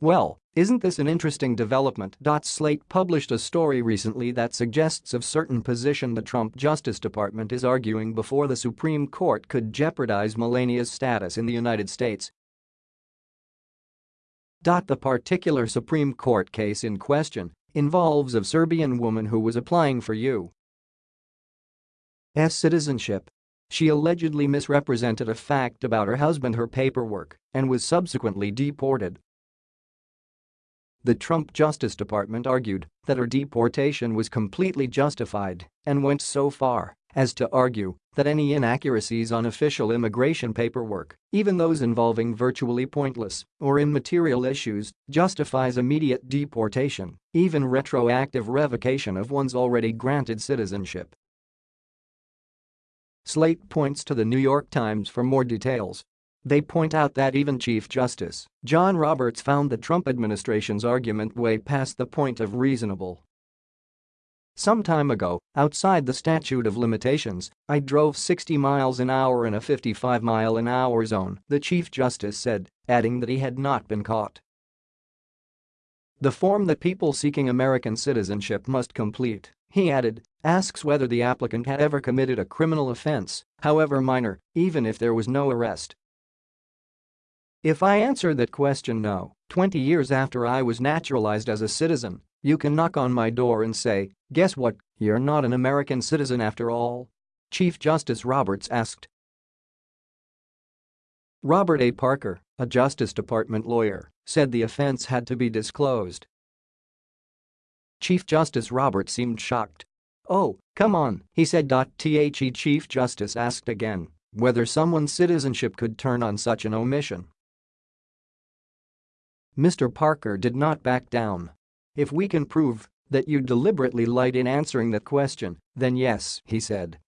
Well, isn't this an interesting development? Slate published a story recently that suggests a certain position the Trump Justice Department is arguing before the Supreme Court could jeopardize Melania's status in the United States. The particular Supreme Court case in question involves a Serbian woman who was applying for U.S. citizenship. She allegedly misrepresented a fact about her husband her paperwork and was subsequently deported. The Trump Justice Department argued that her deportation was completely justified and went so far as to argue that any inaccuracies on official immigration paperwork, even those involving virtually pointless or immaterial issues, justifies immediate deportation, even retroactive revocation of one's already granted citizenship. Slate points to the New York Times for more details they point out that even Chief Justice John Roberts found the Trump administration's argument way past the point of reasonable. Some time ago, outside the statute of limitations, I drove 60 miles an hour in a 55 mile an hour zone, the Chief Justice said, adding that he had not been caught. The form that people seeking American citizenship must complete, he added, asks whether the applicant had ever committed a criminal offense, however minor, even if there was no arrest, if I answer that question no, 20 years after I was naturalized as a citizen, you can knock on my door and say, guess what, you're not an American citizen after all? Chief Justice Roberts asked. Robert A. Parker, a Justice Department lawyer, said the offense had to be disclosed. Chief Justice Roberts seemed shocked. Oh, come on, he said. The Chief Justice asked again whether someone's citizenship could turn on such an omission. Mr. Parker did not back down. If we can prove that you deliberately lied in answering that question, then yes, he said,